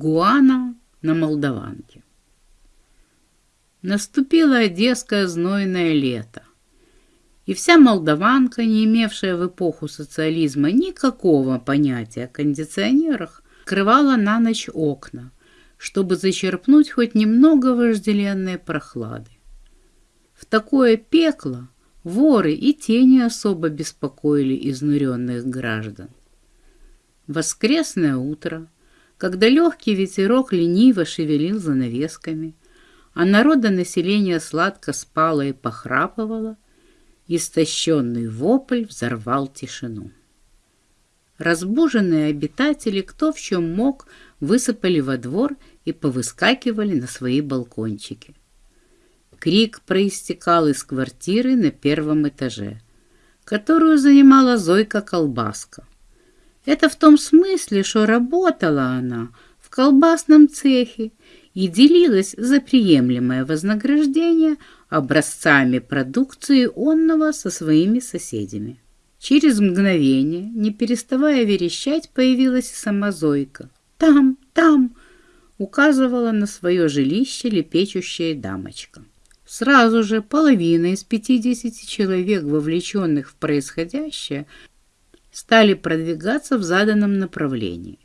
Игуана на Молдаванке. Наступило одесское знойное лето, и вся Молдаванка, не имевшая в эпоху социализма никакого понятия о кондиционерах, открывала на ночь окна, чтобы зачерпнуть хоть немного вожделенной прохлады. В такое пекло воры и тени особо беспокоили изнуренных граждан. Воскресное утро, когда легкий ветерок лениво шевелил занавесками, а народонаселение сладко спало и похрапывало, истощенный вопль взорвал тишину. Разбуженные обитатели, кто в чем мог, высыпали во двор и повыскакивали на свои балкончики. Крик проистекал из квартиры на первом этаже, которую занимала Зойка Колбаска. Это в том смысле, что работала она в колбасном цехе и делилась за приемлемое вознаграждение образцами продукции онного со своими соседями. Через мгновение, не переставая верещать, появилась сама Зойка. «Там, там!» — указывала на свое жилище лепечущая дамочка. Сразу же половина из пятидесяти человек, вовлеченных в происходящее, стали продвигаться в заданном направлении.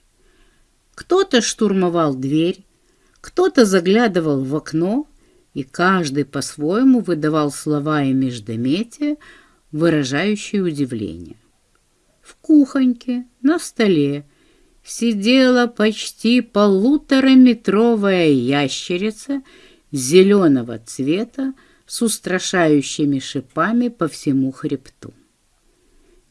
Кто-то штурмовал дверь, кто-то заглядывал в окно, и каждый по-своему выдавал слова и междометия, выражающие удивление. В кухоньке на столе сидела почти полутораметровая ящерица зеленого цвета с устрашающими шипами по всему хребту.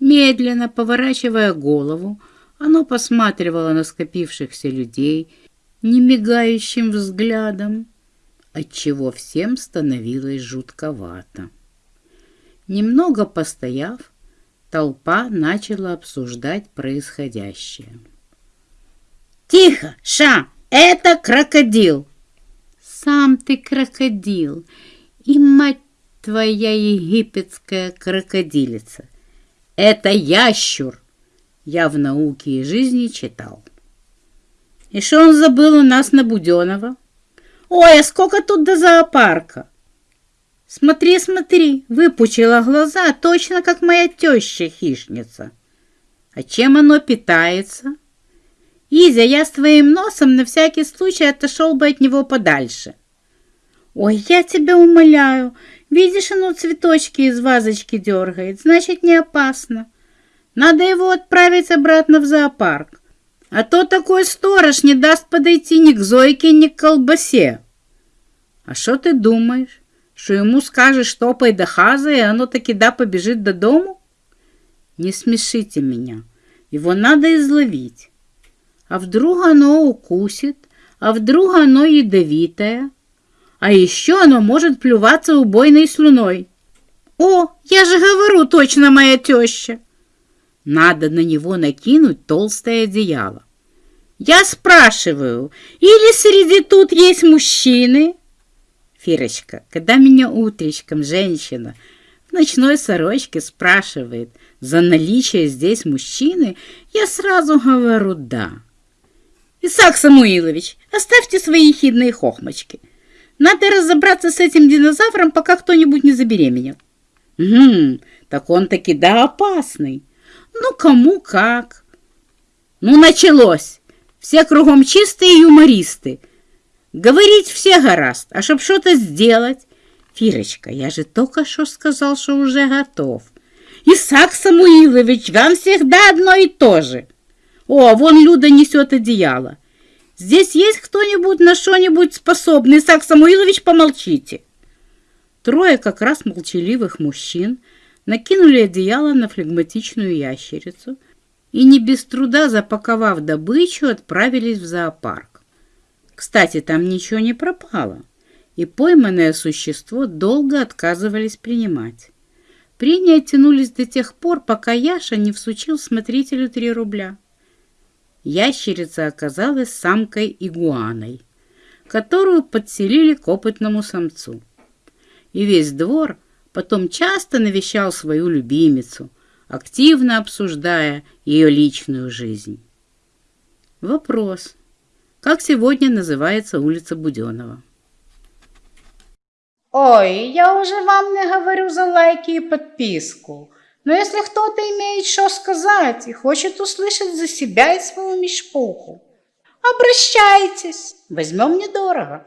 Медленно поворачивая голову, оно посматривало на скопившихся людей немигающим взглядом, отчего всем становилось жутковато. Немного постояв, толпа начала обсуждать происходящее. «Тихо, Ша! Это крокодил!» «Сам ты крокодил! И мать твоя египетская крокодилица! Это ящур!» Я в науке и жизни читал. «И что он забыл у нас на Буденова?» «Ой, а сколько тут до зоопарка!» Смотри, смотри, выпучила глаза, точно как моя теща-хищница. А чем оно питается? Изя, я с твоим носом на всякий случай отошел бы от него подальше. Ой, я тебя умоляю, видишь, оно цветочки из вазочки дергает, значит, не опасно. Надо его отправить обратно в зоопарк. А то такой сторож не даст подойти ни к Зойке, ни к колбасе. А что ты думаешь? что ему скажешь топай до хаза, и оно таки да побежит до дому? Не смешите меня. Его надо изловить. А вдруг оно укусит, а вдруг оно ядовитое, а еще оно может плюваться убойной слюной. О, я же говорю, точно моя теща. Надо на него накинуть толстое одеяло. Я спрашиваю, или среди тут есть мужчины? Фирочка, когда меня утречком женщина в ночной сорочке спрашивает за наличие здесь мужчины, я сразу говорю «да». Исаак Самуилович, оставьте свои хидные хохмочки. Надо разобраться с этим динозавром, пока кто-нибудь не забеременел. Угу, так он таки да опасный. Ну, кому как. Ну, началось. Все кругом чистые юмористы. Говорить все гораст, а чтоб что-то сделать... Фирочка, я же только что сказал, что уже готов. Исаак Самуилович, вам всегда одно и то же. О, вон Люда несет одеяло. Здесь есть кто-нибудь на что-нибудь способный? Исаак Самуилович, помолчите. Трое как раз молчаливых мужчин накинули одеяло на флегматичную ящерицу и не без труда, запаковав добычу, отправились в зоопарк. Кстати, там ничего не пропало, и пойманное существо долго отказывались принимать. Прения тянулись до тех пор, пока Яша не всучил смотрителю три рубля. Ящерица оказалась самкой-игуаной, которую подселили к опытному самцу. И весь двор потом часто навещал свою любимицу, активно обсуждая ее личную жизнь. Вопрос – как сегодня называется улица Буденова. Ой, я уже вам не говорю за лайки и подписку. Но если кто-то имеет что сказать и хочет услышать за себя и свою мешпуху, обращайтесь, возьмем недорого.